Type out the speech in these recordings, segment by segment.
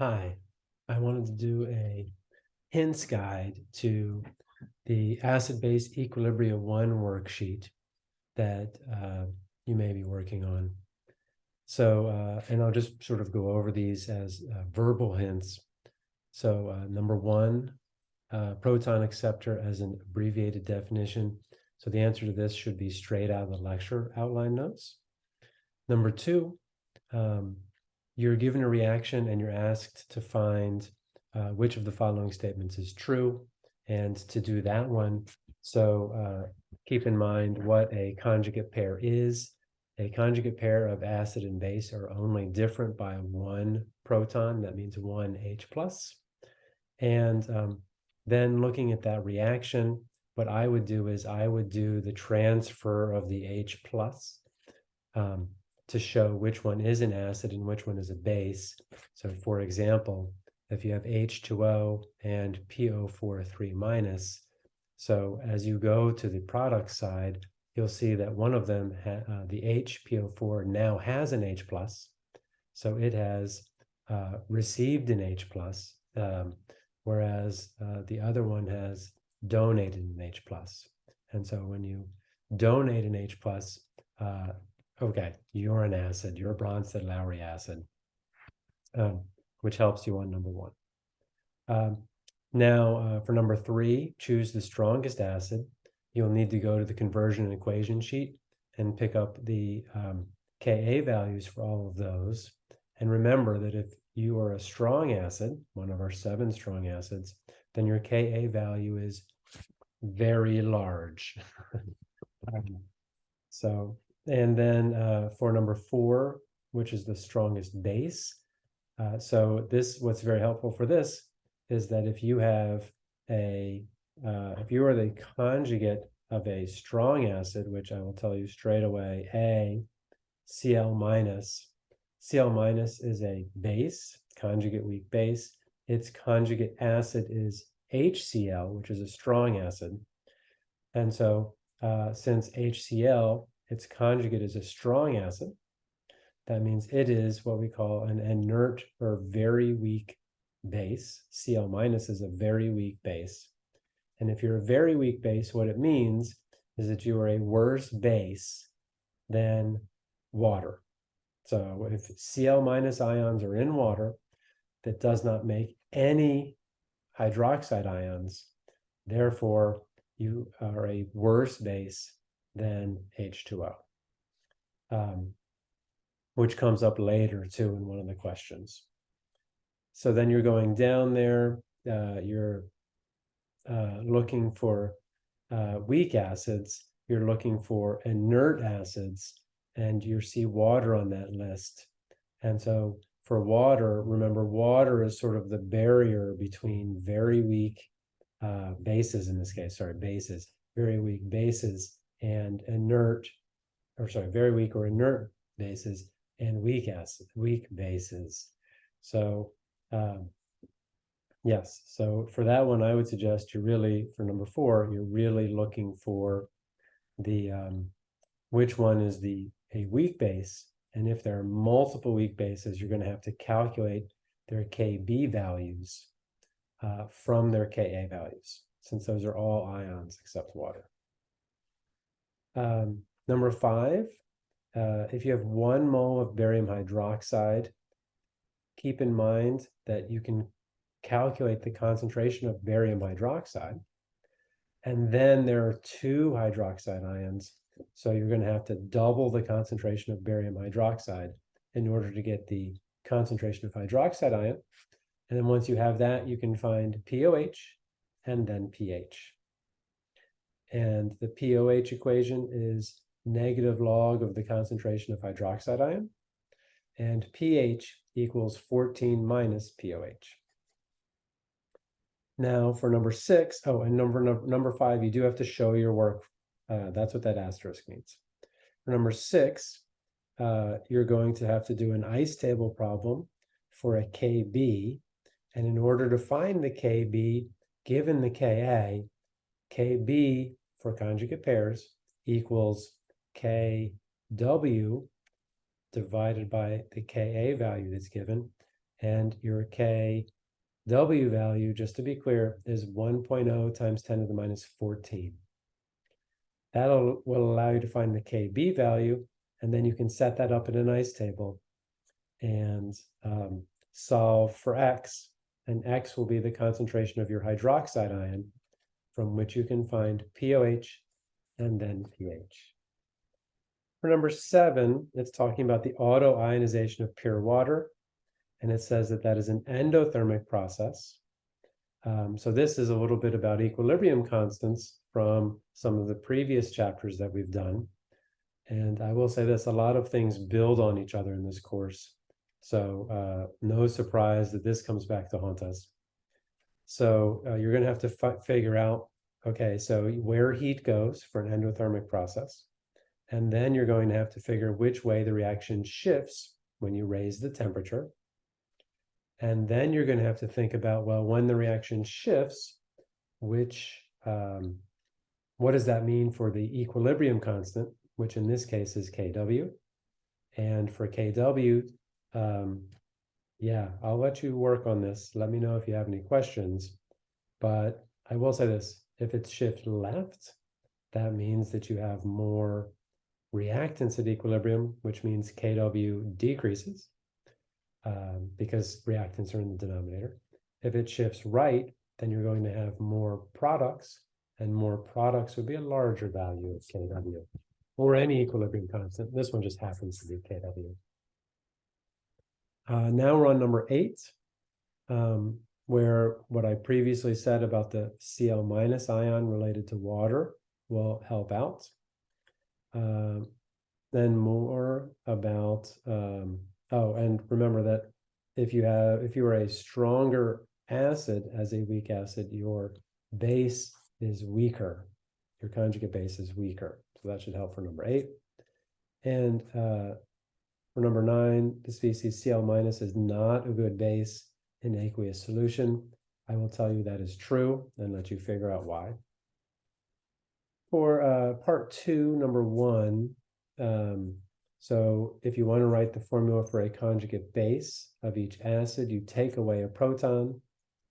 Hi, I wanted to do a hints guide to the acid-base equilibrium one worksheet that uh, you may be working on. So, uh, and I'll just sort of go over these as uh, verbal hints. So uh, number one, uh, proton acceptor as an abbreviated definition. So the answer to this should be straight out of the lecture outline notes. Number two, um, you're given a reaction and you're asked to find uh, which of the following statements is true. And to do that one, so uh, keep in mind what a conjugate pair is. A conjugate pair of acid and base are only different by one proton. That means one H plus. And um, then looking at that reaction, what I would do is I would do the transfer of the H plus. Um, to show which one is an acid and which one is a base. So for example, if you have H2O and PO4 minus, so as you go to the product side, you'll see that one of them, uh, the HPO4 now has an H plus. So it has uh, received an H plus, um, whereas uh, the other one has donated an H plus. And so when you donate an H plus, uh, Okay, you're an acid, you're a Bronsted-Lowry acid, um, which helps you on number one. Um, now, uh, for number three, choose the strongest acid. You'll need to go to the conversion and equation sheet and pick up the um, Ka values for all of those. And remember that if you are a strong acid, one of our seven strong acids, then your Ka value is very large. Um, so and then uh, for number four, which is the strongest base. Uh, so this, what's very helpful for this is that if you have a, uh, if you are the conjugate of a strong acid, which I will tell you straight away, A, Cl minus, Cl minus is a base, conjugate weak base. Its conjugate acid is HCl, which is a strong acid. And so uh, since HCl its conjugate is a strong acid. That means it is what we call an inert or very weak base. Cl minus is a very weak base. And if you're a very weak base, what it means is that you are a worse base than water. So if Cl minus ions are in water, that does not make any hydroxide ions. Therefore, you are a worse base than H2O, um, which comes up later too in one of the questions. So then you're going down there, uh, you're uh, looking for uh, weak acids, you're looking for inert acids, and you see water on that list. And so for water, remember water is sort of the barrier between very weak uh, bases in this case, sorry, bases, very weak bases and inert, or sorry, very weak or inert bases and weak acid, weak bases. So um, yes, so for that one, I would suggest you're really, for number four, you're really looking for the, um, which one is the a weak base. And if there are multiple weak bases, you're going to have to calculate their KB values uh, from their Ka values, since those are all ions except water. Um, number five, uh, if you have one mole of barium hydroxide, keep in mind that you can calculate the concentration of barium hydroxide. And then there are two hydroxide ions. So you're going to have to double the concentration of barium hydroxide in order to get the concentration of hydroxide ion. And then once you have that, you can find POH and then pH. And the POH equation is negative log of the concentration of hydroxide ion. And pH equals 14 minus POH. Now for number six, oh, and number, number, five, you do have to show your work. Uh, that's what that asterisk means. For number six, uh, you're going to have to do an ice table problem for a KB. And in order to find the KB, given the Ka, KB for conjugate pairs equals KW divided by the Ka value that's given. And your KW value, just to be clear, is 1.0 times 10 to the minus 14. That'll allow you to find the KB value, and then you can set that up in a nice table and um, solve for X. And X will be the concentration of your hydroxide ion, from which you can find POH and then pH. For number seven, it's talking about the auto-ionization of pure water. And it says that that is an endothermic process. Um, so this is a little bit about equilibrium constants from some of the previous chapters that we've done. And I will say this, a lot of things build on each other in this course. So uh, no surprise that this comes back to haunt us. So uh, you're going to have to figure out, okay, so where heat goes for an endothermic process. And then you're going to have to figure which way the reaction shifts when you raise the temperature. And then you're going to have to think about, well, when the reaction shifts, which, um, what does that mean for the equilibrium constant, which in this case is Kw. And for Kw, um, yeah, I'll let you work on this. Let me know if you have any questions. But I will say this, if it's shift left, that means that you have more reactants at equilibrium, which means Kw decreases um, because reactants are in the denominator. If it shifts right, then you're going to have more products, and more products would be a larger value of Kw, or any equilibrium constant. This one just happens to be Kw. Uh, now we're on number eight, um, where what I previously said about the Cl minus ion related to water will help out. Uh, then more about, um, oh, and remember that if you have, if you are a stronger acid as a weak acid, your base is weaker. Your conjugate base is weaker. So that should help for number eight. And uh, for number nine, the species Cl minus is not a good base in aqueous solution. I will tell you that is true and let you figure out why. For uh, part two, number one, um, so if you want to write the formula for a conjugate base of each acid, you take away a proton.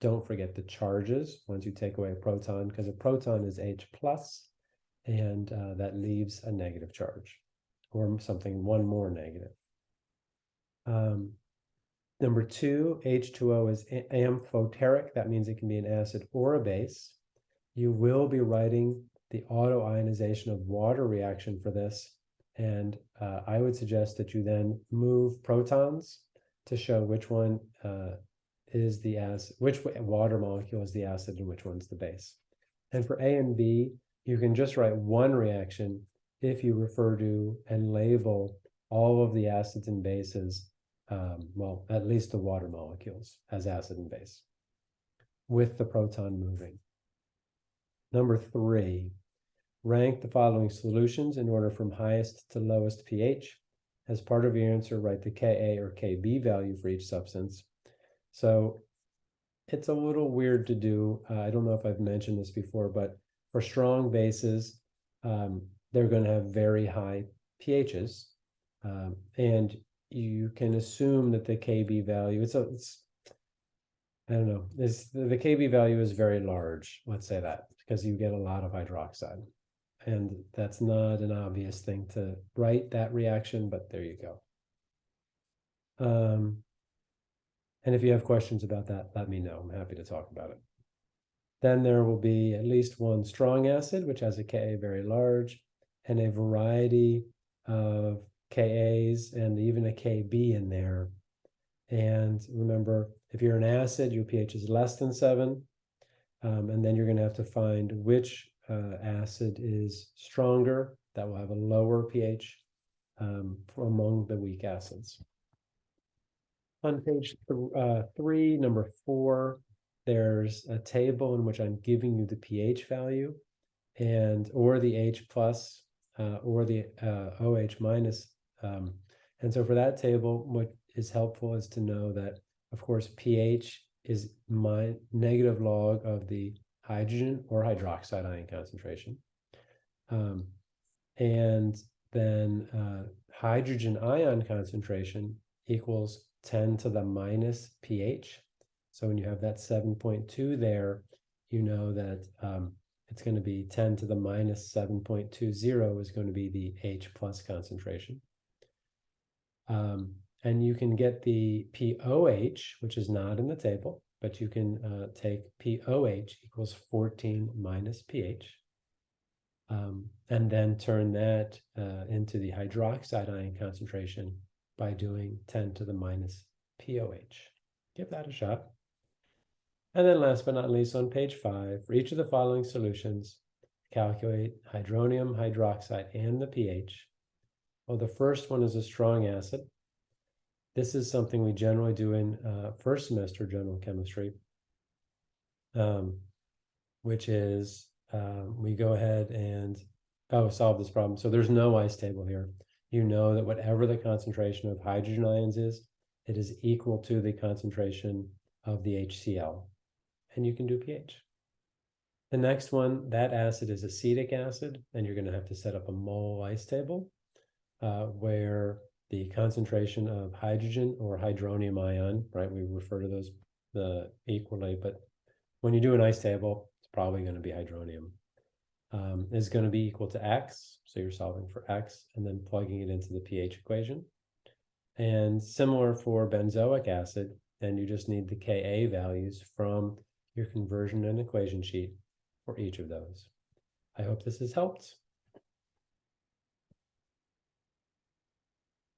Don't forget the charges once you take away a proton, because a proton is H plus, and uh, that leaves a negative charge, or something one more negative. Um, number two, H2O is amphoteric. That means it can be an acid or a base. You will be writing the auto-ionization of water reaction for this. And uh, I would suggest that you then move protons to show which one uh, is the acid, which water molecule is the acid and which one's the base. And for A and B, you can just write one reaction if you refer to and label all of the acids and bases, um, well, at least the water molecules as acid and base, with the proton moving. Number three, rank the following solutions in order from highest to lowest pH. As part of your answer, write the Ka or Kb value for each substance. So it's a little weird to do. Uh, I don't know if I've mentioned this before, but for strong bases, um, they're going to have very high pHs. Um, and you can assume that the Kb value, it's a, it's, I don't know, this, the Kb value is very large, let's say that because you get a lot of hydroxide. And that's not an obvious thing to write that reaction, but there you go. Um, and if you have questions about that, let me know. I'm happy to talk about it. Then there will be at least one strong acid, which has a Ka very large, and a variety of Kas and even a Kb in there. And remember, if you're an acid, your pH is less than seven. Um, and then you're going to have to find which uh, acid is stronger. That will have a lower pH um, among the weak acids. On page th uh, three, number four, there's a table in which I'm giving you the pH value and or the H plus uh, or the uh, OH minus. Um, and so for that table, what is helpful is to know that, of course, pH is my negative log of the hydrogen or hydroxide ion concentration. Um, and then uh, hydrogen ion concentration equals ten to the minus pH. So when you have that seven point two there, you know that um, it's going to be ten to the minus seven point two zero is going to be the H plus concentration. Um, and you can get the POH, which is not in the table, but you can uh, take POH equals 14 minus pH. Um, and then turn that uh, into the hydroxide ion concentration by doing 10 to the minus POH. Give that a shot. And then last but not least, on page five, for each of the following solutions, calculate hydronium hydroxide and the pH. Well, the first one is a strong acid. This is something we generally do in uh, first semester general chemistry, um, which is um, we go ahead and oh, solve this problem. So there's no ice table here. You know that whatever the concentration of hydrogen ions is, it is equal to the concentration of the HCl. And you can do pH. The next one, that acid is acetic acid, and you're going to have to set up a mole ice table uh, where the concentration of hydrogen or hydronium ion, right? We refer to those the equally, but when you do an ice table, it's probably going to be hydronium. Um, is going to be equal to x, so you're solving for x and then plugging it into the pH equation. And similar for benzoic acid, and you just need the Ka values from your conversion and equation sheet for each of those. I hope this has helped.